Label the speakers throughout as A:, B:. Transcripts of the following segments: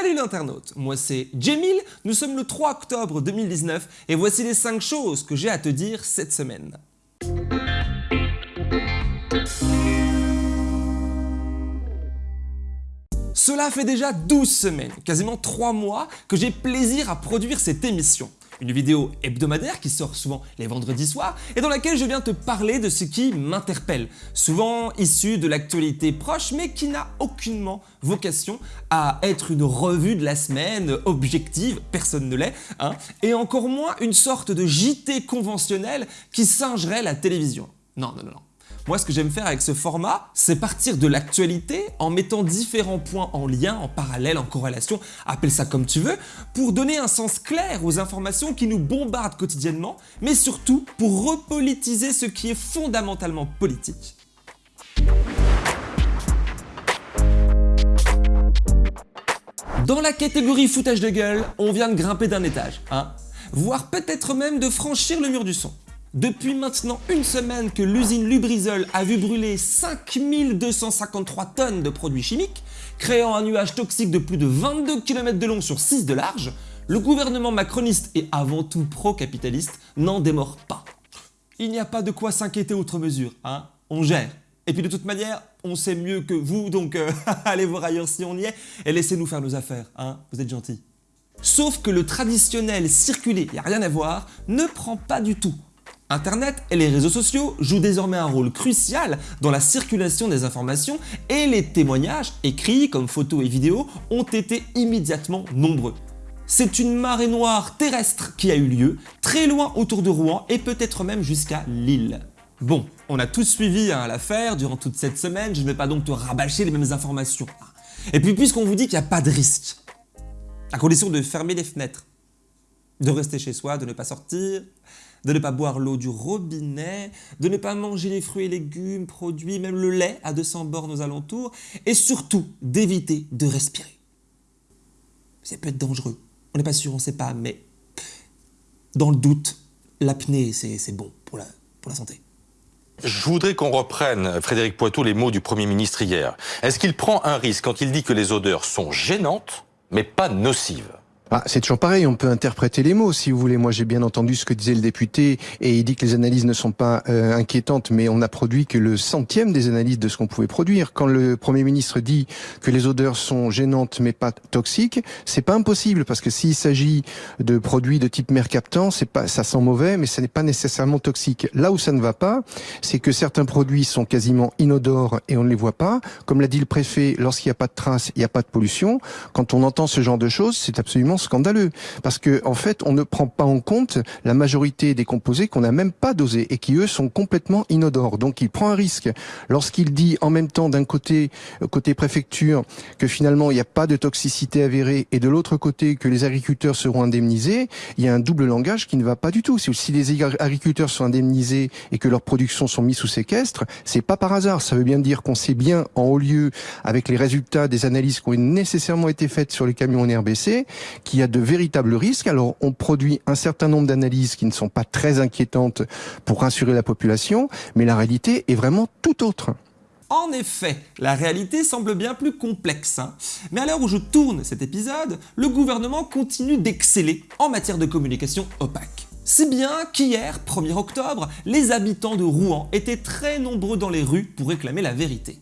A: Salut l'internaute, moi c'est Jamil, nous sommes le 3 octobre 2019 et voici les 5 choses que j'ai à te dire cette semaine. Cela fait déjà 12 semaines, quasiment 3 mois, que j'ai plaisir à produire cette émission une vidéo hebdomadaire qui sort souvent les vendredis soirs et dans laquelle je viens te parler de ce qui m'interpelle, souvent issu de l'actualité proche mais qui n'a aucunement vocation à être une revue de la semaine objective, personne ne l'est, hein, et encore moins une sorte de JT conventionnel qui singerait la télévision. Non, non, non, non. Moi, ce que j'aime faire avec ce format, c'est partir de l'actualité en mettant différents points en lien, en parallèle, en corrélation, appelle ça comme tu veux, pour donner un sens clair aux informations qui nous bombardent quotidiennement, mais surtout pour repolitiser ce qui est fondamentalement politique. Dans la catégorie foutage de gueule, on vient de grimper d'un étage, hein voire peut-être même de franchir le mur du son. Depuis maintenant une semaine que l'usine Lubrizol a vu brûler 5253 tonnes de produits chimiques, créant un nuage toxique de plus de 22 km de long sur 6 de large, le gouvernement macroniste et avant tout pro-capitaliste n'en démord pas. Il n'y a pas de quoi s'inquiéter outre mesure, hein on gère. Et puis de toute manière, on sait mieux que vous, donc euh, allez voir ailleurs si on y est, et laissez-nous faire nos affaires, hein vous êtes gentils. Sauf que le traditionnel circuler, il n'y a rien à voir, ne prend pas du tout. Internet et les réseaux sociaux jouent désormais un rôle crucial dans la circulation des informations et les témoignages, écrits comme photos et vidéos, ont été immédiatement nombreux. C'est une marée noire terrestre qui a eu lieu, très loin autour de Rouen et peut-être même jusqu'à Lille. Bon, on a tous suivi hein, l'affaire durant toute cette semaine, je ne vais pas donc te rabâcher les mêmes informations. Et puis puisqu'on vous dit qu'il n'y a pas de risque, à condition de fermer les fenêtres, de rester chez soi, de ne pas sortir, de ne pas boire l'eau du robinet, de ne pas manger les fruits et légumes, produits, même le lait à 200 bornes aux alentours, et surtout d'éviter de respirer. Ça peut être dangereux, on n'est pas sûr, on ne sait pas, mais dans le doute, l'apnée c'est bon pour la, pour la santé.
B: Je voudrais qu'on reprenne, Frédéric Poitou, les mots du Premier ministre hier. Est-ce qu'il prend un risque quand il dit que les odeurs sont gênantes, mais pas nocives?
C: Ah, c'est toujours pareil, on peut interpréter les mots si vous voulez. Moi j'ai bien entendu ce que disait le député et il dit que les analyses ne sont pas euh, inquiétantes mais on n'a produit que le centième des analyses de ce qu'on pouvait produire. Quand le Premier ministre dit que les odeurs sont gênantes mais pas toxiques, c'est pas impossible parce que s'il s'agit de produits de type mercaptan, c'est pas ça sent mauvais mais ce n'est pas nécessairement toxique. Là où ça ne va pas, c'est que certains produits sont quasiment inodores et on ne les voit pas. Comme l'a dit le préfet, lorsqu'il n'y a pas de traces, il n'y a pas de pollution. Quand on entend ce genre de choses, c'est absolument scandaleux parce que en fait, on ne prend pas en compte la majorité des composés qu'on n'a même pas dosés et qui eux sont complètement inodores. Donc il prend un risque lorsqu'il dit en même temps d'un côté euh, côté préfecture que finalement il n'y a pas de toxicité avérée et de l'autre côté que les agriculteurs seront indemnisés, il y a un double langage qui ne va pas du tout. Si les agriculteurs sont indemnisés et que leurs productions sont mises sous séquestre, c'est pas par hasard. Ça veut bien dire qu'on sait bien en haut lieu avec les résultats des analyses qui ont nécessairement été faites sur les camions en RBC qu'il y a de véritables risques. Alors on produit un certain nombre d'analyses qui ne sont pas très inquiétantes pour rassurer la population, mais la réalité est vraiment tout autre.
A: En effet, la réalité semble bien plus complexe. Hein. Mais à l'heure où je tourne cet épisode, le gouvernement continue d'exceller en matière de communication opaque. Si bien qu'hier, 1er octobre, les habitants de Rouen étaient très nombreux dans les rues pour réclamer la vérité.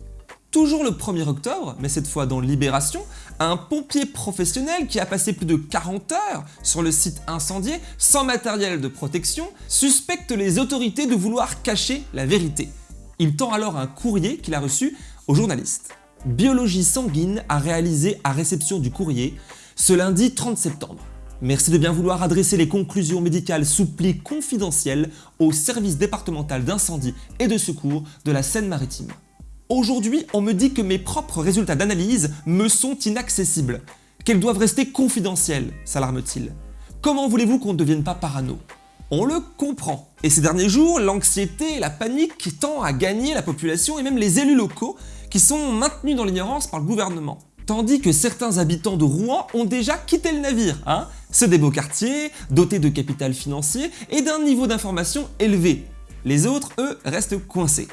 A: Toujours le 1er octobre, mais cette fois dans Libération, un pompier professionnel qui a passé plus de 40 heures sur le site incendié sans matériel de protection suspecte les autorités de vouloir cacher la vérité. Il tend alors un courrier qu'il a reçu aux journalistes. Biologie Sanguine a réalisé à réception du courrier ce lundi 30 septembre. Merci de bien vouloir adresser les conclusions médicales sous pli confidentiel au service départemental d'incendie et de secours de la Seine-Maritime. Aujourd'hui, on me dit que mes propres résultats d'analyse me sont inaccessibles, qu'elles doivent rester confidentielles, s'alarme-t-il. Comment voulez-vous qu'on ne devienne pas parano? On le comprend. Et ces derniers jours, l'anxiété et la panique tend à gagner la population et même les élus locaux qui sont maintenus dans l'ignorance par le gouvernement. Tandis que certains habitants de Rouen ont déjà quitté le navire, hein Ceux des beaux quartiers, dotés de capital financier et d'un niveau d'information élevé. Les autres, eux, restent coincés.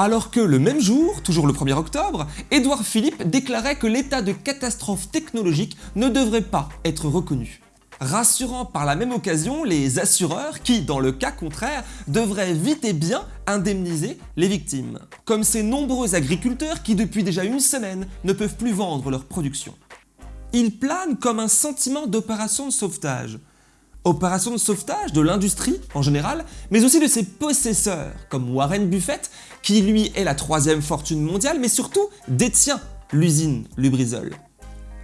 A: Alors que le même jour, toujours le 1er octobre, Édouard Philippe déclarait que l'état de catastrophe technologique ne devrait pas être reconnu. Rassurant par la même occasion les assureurs qui, dans le cas contraire, devraient vite et bien indemniser les victimes. Comme ces nombreux agriculteurs qui depuis déjà une semaine ne peuvent plus vendre leur production. Il plane comme un sentiment d'opération de sauvetage, Opération de sauvetage de l'industrie en général, mais aussi de ses possesseurs, comme Warren Buffett, qui lui est la troisième fortune mondiale, mais surtout détient l'usine Lubrizol.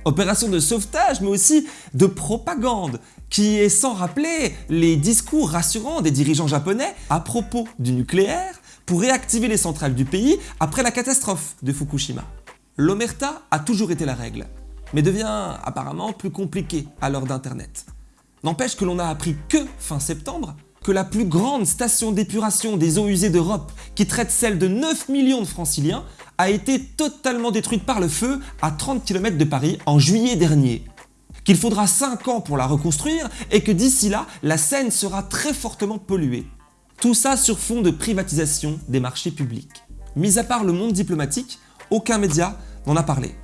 A: Opération de sauvetage, mais aussi de propagande, qui est sans rappeler les discours rassurants des dirigeants japonais à propos du nucléaire pour réactiver les centrales du pays après la catastrophe de Fukushima. L'omerta a toujours été la règle, mais devient apparemment plus compliquée à l'heure d'Internet. N'empêche que l'on a appris que fin septembre que la plus grande station d'épuration des eaux usées d'Europe, qui traite celle de 9 millions de franciliens, a été totalement détruite par le feu à 30 km de Paris en juillet dernier. Qu'il faudra 5 ans pour la reconstruire et que d'ici là, la Seine sera très fortement polluée. Tout ça sur fond de privatisation des marchés publics. Mis à part le monde diplomatique, aucun média n'en a parlé.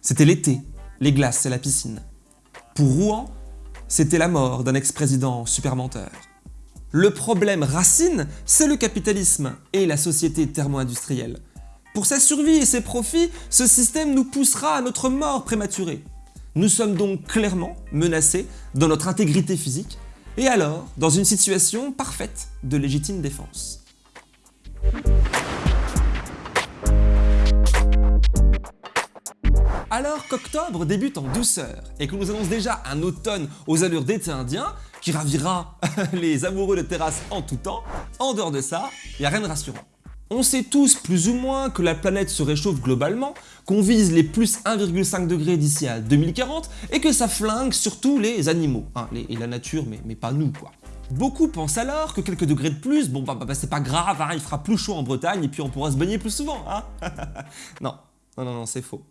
A: C'était l'été, les glaces et la piscine. Pour Rouen, c'était la mort d'un ex-président super menteur. Le problème racine, c'est le capitalisme et la société thermo-industrielle. Pour sa survie et ses profits, ce système nous poussera à notre mort prématurée. Nous sommes donc clairement menacés dans notre intégrité physique et alors dans une situation parfaite de légitime défense. Alors qu'octobre débute en douceur et que nous annonce déjà un automne aux allures d'été indien qui ravira les amoureux de terrasse en tout temps, en dehors de ça, il a rien de rassurant. On sait tous plus ou moins que la planète se réchauffe globalement, qu'on vise les plus 1,5 degrés d'ici à 2040 et que ça flingue surtout les animaux, hein, et la nature, mais, pas nous quoi. Beaucoup pensent alors que quelques degrés de plus, bon bah, bah, bah c'est pas grave, hein, il fera plus chaud en Bretagne et puis on pourra se baigner plus souvent. Hein non, non, non, c'est faux.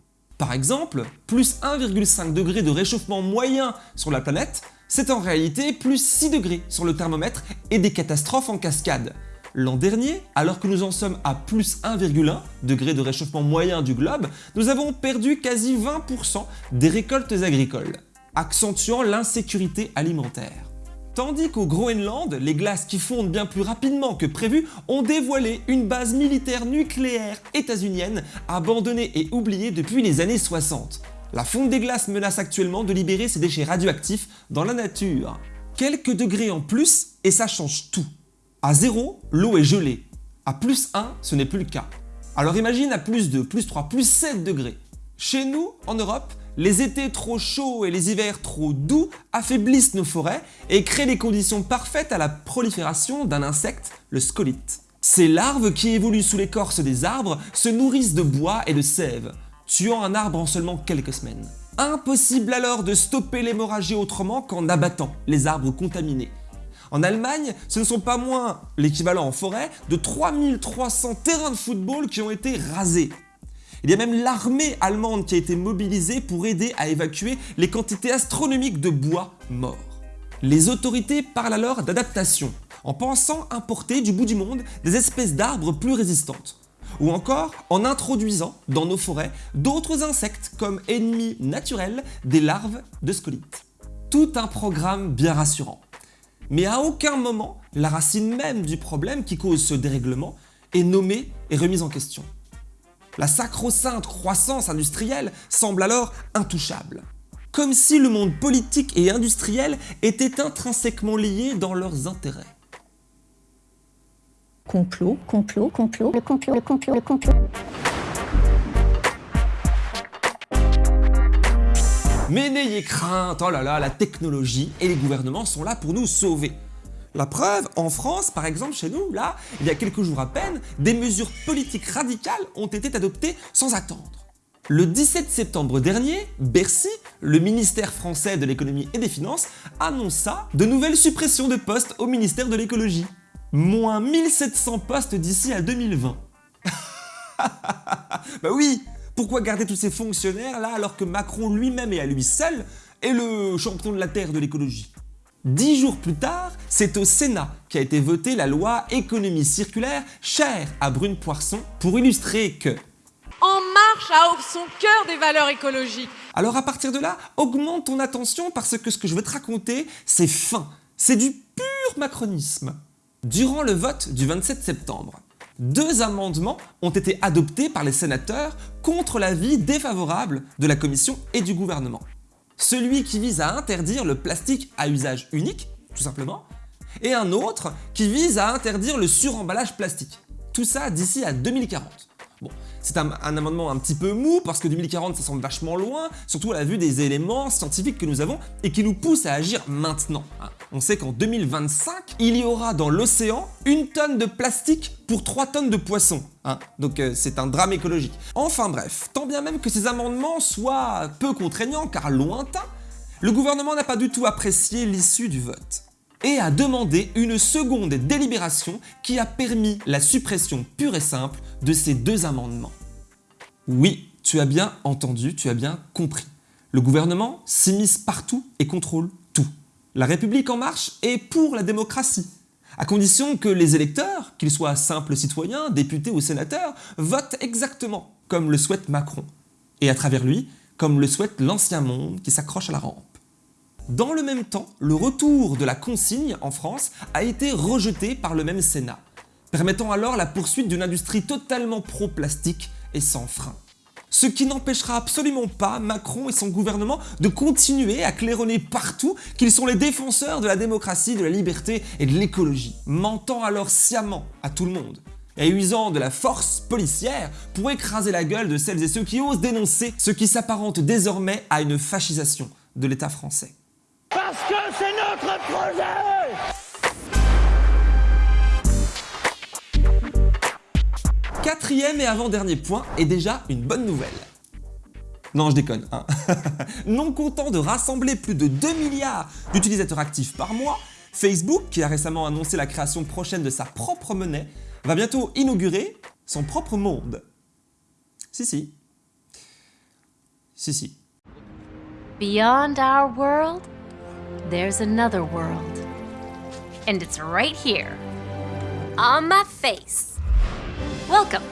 A: Par exemple, plus 1,5 degré de réchauffement moyen sur la planète, c'est en réalité plus 6 degrés sur le thermomètre et des catastrophes en cascade. L'an dernier, alors que nous en sommes à plus 1,1 degré de réchauffement moyen du globe, nous avons perdu quasi 20% des récoltes agricoles, accentuant l'insécurité alimentaire. Tandis qu'au Groenland, les glaces qui fondent bien plus rapidement que prévu ont dévoilé une base militaire nucléaire états-unienne abandonnée et oubliée depuis les années 60. La fonte des glaces menace actuellement de libérer ses déchets radioactifs dans la nature. Quelques degrés en plus et ça change tout. À 0, l'eau est gelée. À plus 1, ce n'est plus le cas. Alors imagine à plus 2, plus 3, plus 7 degrés. Chez nous, en Europe, les étés trop chauds et les hivers trop doux affaiblissent nos forêts et créent les conditions parfaites à la prolifération d'un insecte, le scolite. Ces larves qui évoluent sous l'écorce des arbres se nourrissent de bois et de sève, tuant un arbre en seulement quelques semaines. Impossible alors de stopper l'hémorragie autrement qu'en abattant les arbres contaminés. En Allemagne, ce ne sont pas moins l'équivalent en forêt de 3300 terrains de football qui ont été rasés. Il y a même l'armée allemande qui a été mobilisée pour aider à évacuer les quantités astronomiques de bois mort. Les autorités parlent alors d'adaptation, en pensant importer du bout du monde des espèces d'arbres plus résistantes, ou encore en introduisant dans nos forêts d'autres insectes comme ennemis naturels des larves de scolites. Tout un programme bien rassurant. Mais à aucun moment, la racine même du problème qui cause ce dérèglement est nommée et remise en question. La sacro-sainte croissance industrielle semble alors intouchable. Comme si le monde politique et industriel était intrinsèquement lié dans leurs intérêts.
D: Complot, complot, complot, le complot, le complot, le complot.
A: Mais n'ayez crainte, oh là là, la technologie et les gouvernements sont là pour nous sauver. La preuve, en France, par exemple, chez nous, là, il y a quelques jours à peine, des mesures politiques radicales ont été adoptées sans attendre. Le 17 septembre dernier, Bercy, le ministère français de l'économie et des finances, annonça de nouvelles suppressions de postes au ministère de l'écologie. Moins 1700 postes d'ici à 2020. bah oui, pourquoi garder tous ces fonctionnaires là alors que Macron lui-même et à lui seul est le champion de la Terre de l'écologie? Dix jours plus tard, c'est au Sénat qu'a été votée la loi économie circulaire chère à Brune Poisson pour illustrer que
E: En marche a son cœur des valeurs écologiques.
A: Alors à partir de là, augmente ton attention parce que ce que je veux te raconter, c'est fin. C'est du pur macronisme. Durant le vote du 27 septembre, deux amendements ont été adoptés par les sénateurs contre l'avis défavorable de la Commission et du gouvernement. Celui qui vise à interdire le plastique à usage unique, tout simplement, et un autre qui vise à interdire le suremballage plastique. Tout ça d'ici à 2040. Bon, c'est un, amendement un petit peu mou parce que 2040 ça semble vachement loin, surtout à la vue des éléments scientifiques que nous avons et qui nous poussent à agir maintenant. Hein. On sait qu'en 2025, il y aura dans l'océan une tonne de plastique pour 3 tonnes de poissons. Hein. Donc euh, c'est un drame écologique. Enfin bref, tant bien même que ces amendements soient peu contraignants car lointains, le gouvernement n'a pas du tout apprécié l'issue du vote et a demandé une seconde délibération qui a permis la suppression pure et simple de ces deux amendements. Oui, tu as bien entendu, tu as bien compris. Le gouvernement s'immisce partout et contrôle. La République en marche est pour la démocratie, à condition que les électeurs, qu'ils soient simples citoyens, députés ou sénateurs, votent exactement comme le souhaite Macron, et à travers lui, comme le souhaite l'ancien monde qui s'accroche à la rampe. Dans le même temps, le retour de la consigne en France a été rejeté par le même Sénat, permettant alors la poursuite d'une industrie totalement pro-plastique et sans frein. Ce qui n'empêchera absolument pas Macron et son gouvernement de continuer à claironner partout qu'ils sont les défenseurs de la démocratie, de la liberté et de l'écologie, mentant alors sciemment à tout le monde et usant de la force policière pour écraser la gueule de celles et ceux qui osent dénoncer ce qui s'apparente désormais à une fascisation de l'État français.
F: Parce que c'est notre projet
A: Quatrième et avant-dernier point est déjà une bonne nouvelle. Non, je déconne. Hein. non content de rassembler plus de 2 milliards d'utilisateurs actifs par mois, Facebook, qui a récemment annoncé la création prochaine de sa propre monnaie, va bientôt inaugurer son propre monde. Si, si. Si, si.
G: Beyond our world, there's another world. And it's right here, on my face. Welcome.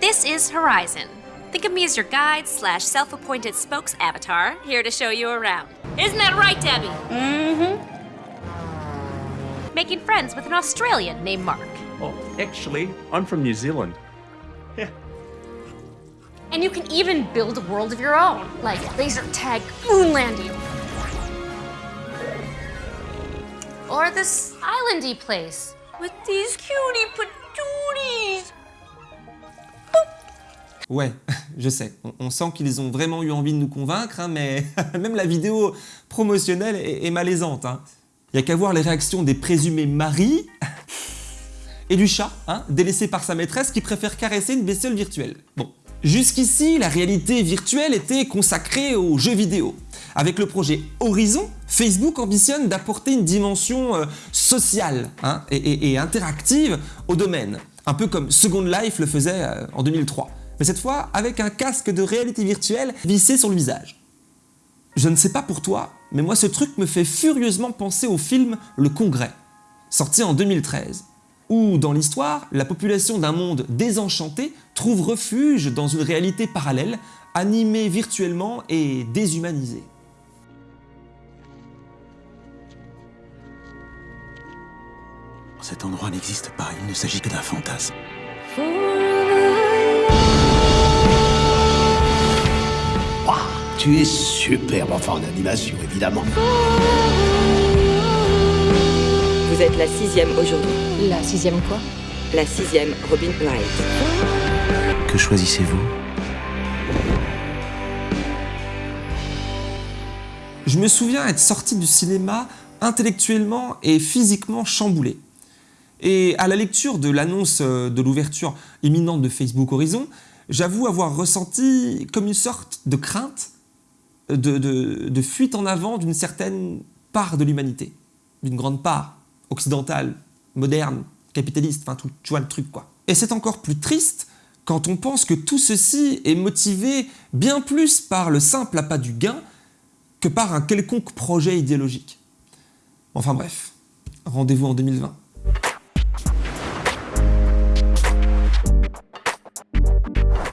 G: This is Horizon. Think of me as your guide slash self-appointed spokes avatar, here to show you around. Isn't that right, Debbie?
D: Mm-hmm.
G: Making friends with an Australian named Mark.
H: Oh, actually, I'm from New Zealand.
G: And you can even build a world of your own, like laser tag moon landing. Or this islandy place with these cutie patooties.
A: Ouais, je sais, on, sent qu'ils ont vraiment eu envie de nous convaincre, hein, mais même la vidéo promotionnelle est, malaisante. Hein. Il n'y a qu'à voir les réactions des présumés maris et du chat, hein, délaissé par sa maîtresse qui préfère caresser une bestiole virtuelle. Bon, jusqu'ici, la réalité virtuelle était consacrée aux jeux vidéo. Avec le projet Horizon, Facebook ambitionne d'apporter une dimension euh, sociale hein, et, interactive au domaine, un peu comme Second Life le faisait euh, en 2003 mais cette fois avec un casque de réalité virtuelle vissé sur le visage. Je ne sais pas pour toi, mais moi ce truc me fait furieusement penser au film Le Congrès, sorti en 2013, où dans l'histoire, la population d'un monde désenchanté trouve refuge dans une réalité parallèle, animée virtuellement et déshumanisée.
I: Cet endroit n'existe pas, il ne s'agit que d'un fantasme.
J: Tu es superbe, enfin en animation évidemment.
K: Vous êtes la sixième aujourd'hui.
D: La sixième quoi?
K: La sixième Robin Wright.
I: Que choisissez-vous?
A: Je me souviens être sorti du cinéma intellectuellement et physiquement chamboulé. Et à la lecture de l'annonce de l'ouverture imminente de Facebook Horizon, j'avoue avoir ressenti comme une sorte de crainte, de, fuite en avant d'une certaine part de l'humanité, d'une grande part occidentale, moderne, capitaliste, enfin tout, tu vois le truc quoi. Et c'est encore plus triste quand on pense que tout ceci est motivé bien plus par le simple appât du gain que par un quelconque projet idéologique. Enfin bref, rendez-vous en 2020.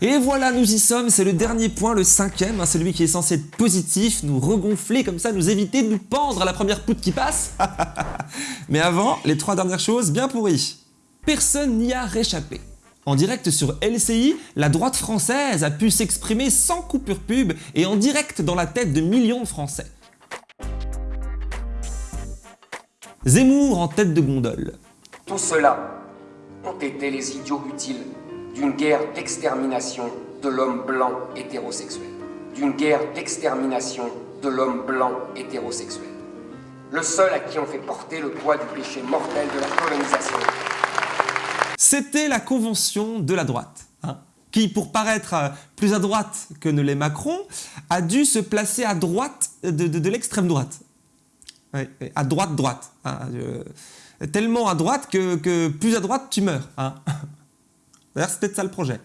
A: Et voilà, nous y sommes, c'est le dernier point, le cinquième, hein, celui qui est censé être positif, nous regonfler comme ça, nous éviter de nous pendre à la première poutre qui passe. Mais avant, les trois dernières choses bien pourries. Personne n'y a réchappé. En direct sur LCI, la droite française a pu s'exprimer sans coupure pub et en direct dans la tête de millions de Français. Zemmour en tête de gondole.
L: Tout cela ont été les idiots utiles d'une guerre d'extermination de l'homme blanc hétérosexuel. D'une guerre d'extermination de l'homme blanc hétérosexuel. Le seul à qui on fait porter le poids du péché mortel de la colonisation.
A: C'était la convention de la droite, hein, qui, pour paraître euh, plus à droite que ne l'est Macron, a dû se placer à droite de, l'extrême droite. à droite-droite. Hein, tellement à droite que, que, plus à droite, tu meurs. Hein. D'ailleurs, peut-être ça le projet.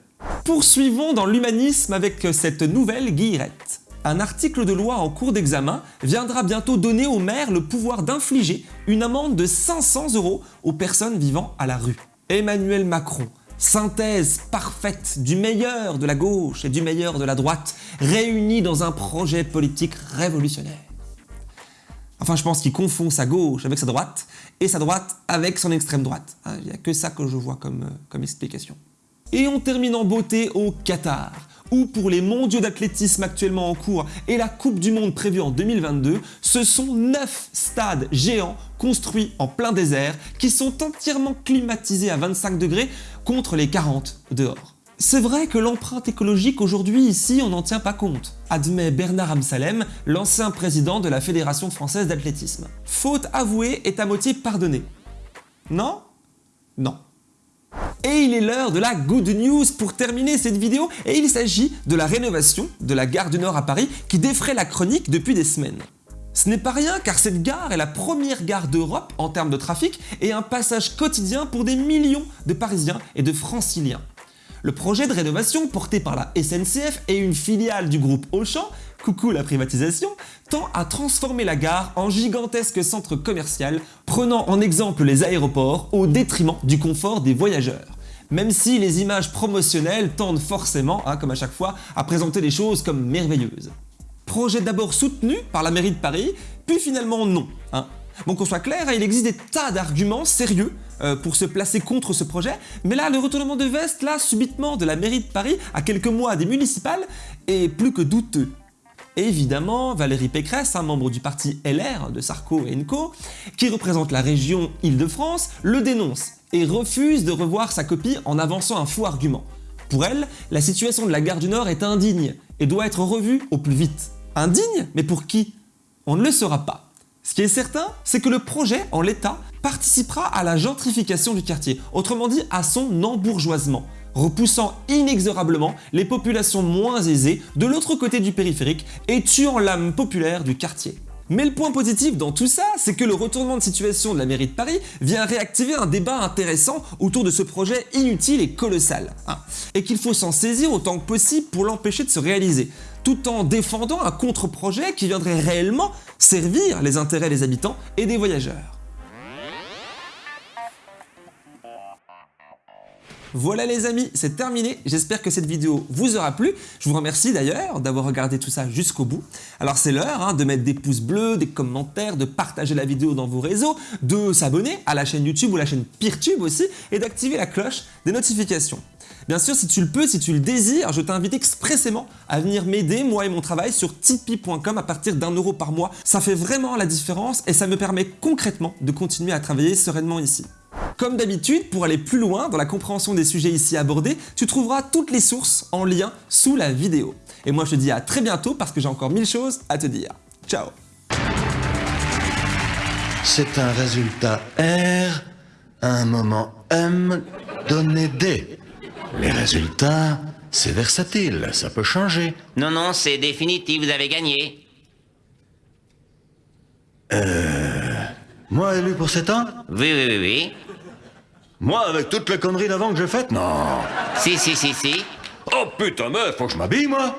A: Poursuivons dans l'humanisme avec cette nouvelle guillerette. Un article de loi en cours d'examen viendra bientôt donner au maire le pouvoir d'infliger une amende de 500 euros aux personnes vivant à la rue. Emmanuel Macron, synthèse parfaite du meilleur de la gauche et du meilleur de la droite, réunis dans un projet politique révolutionnaire. Enfin, je pense qu'il confond sa gauche avec sa droite, et sa droite avec son extrême droite. Hein, il n'y a que ça que je vois comme, euh, comme explication. Et on termine en beauté au Qatar, où pour les mondiaux d'athlétisme actuellement en cours et la Coupe du Monde prévue en 2022, ce sont 9 stades géants construits en plein désert qui sont entièrement climatisés à 25 degrés contre les 40 dehors. C'est vrai que l'empreinte écologique aujourd'hui ici on n'en tient pas compte, admet Bernard Amsalem, l'ancien président de la Fédération française d'athlétisme. Faute avouée est à moitié pardonnée. Non? Non. Et il est l'heure de la good news pour terminer cette vidéo et il s'agit de la rénovation de la gare du Nord à Paris qui défraie la chronique depuis des semaines. Ce n'est pas rien car cette gare est la première gare d'Europe en termes de trafic et un passage quotidien pour des millions de Parisiens et de Franciliens. Le projet de rénovation porté par la SNCF et une filiale du groupe Auchan, coucou la privatisation, tend à transformer la gare en gigantesque centre commercial, prenant en exemple les aéroports au détriment du confort des voyageurs même si les images promotionnelles tendent forcément, hein, comme à chaque fois, à présenter les choses comme merveilleuses. Projet d'abord soutenu par la mairie de Paris, puis finalement non. Hein. Bon qu'on soit clair, hein, il existe des tas d'arguments sérieux euh, pour se placer contre ce projet, mais là le retournement de veste, là subitement de la mairie de Paris à quelques mois des municipales, est plus que douteux. évidemment, Valérie Pécresse, un membre du parti LR de Sarko et Co, qui représente la région Île-de-France, le dénonce et refuse de revoir sa copie en avançant un faux argument. Pour elle, la situation de la gare du Nord est indigne et doit être revue au plus vite. Indigne Mais pour qui? On ne le saura pas. Ce qui est certain, c'est que le projet, en l'état, participera à la gentrification du quartier, autrement dit à son embourgeoisement, repoussant inexorablement les populations moins aisées de l'autre côté du périphérique et tuant l'âme populaire du quartier. Mais le point positif dans tout ça, c'est que le retournement de situation de la mairie de Paris vient réactiver un débat intéressant autour de ce projet inutile et colossal, hein, et qu'il faut s'en saisir autant que possible pour l'empêcher de se réaliser, tout en défendant un contre-projet qui viendrait réellement servir les intérêts des habitants et des voyageurs. Voilà les amis, c'est terminé. J'espère que cette vidéo vous aura plu. Je vous remercie d'ailleurs d'avoir regardé tout ça jusqu'au bout. Alors c'est l'heure hein, de mettre des pouces bleus, des commentaires, de partager la vidéo dans vos réseaux, de s'abonner à la chaîne YouTube ou la chaîne PeerTube aussi, et d'activer la cloche des notifications. Bien sûr, si tu le peux, si tu le désires, je t'invite expressément à venir m'aider, moi et mon travail, sur tipeee.com à partir d'un euro par mois. Ça fait vraiment la différence et ça me permet concrètement de continuer à travailler sereinement ici. Comme d'habitude, pour aller plus loin dans la compréhension des sujets ici abordés, tu trouveras toutes les sources en lien sous la vidéo. Et moi je te dis à très bientôt parce que j'ai encore mille choses à te dire. Ciao
J: C'est un résultat R, un moment M donné D. Les résultats, c'est versatile, ça peut changer.
M: Non, non, c'est définitif, vous avez gagné.
J: Euh... Moi élu pour 7 ans
M: Oui, oui, oui, oui.
J: Moi, avec toutes les conneries d'avant que j'ai faites Non.
M: Si, si, si, si.
J: Oh putain, meuf, faut que je m'habille, moi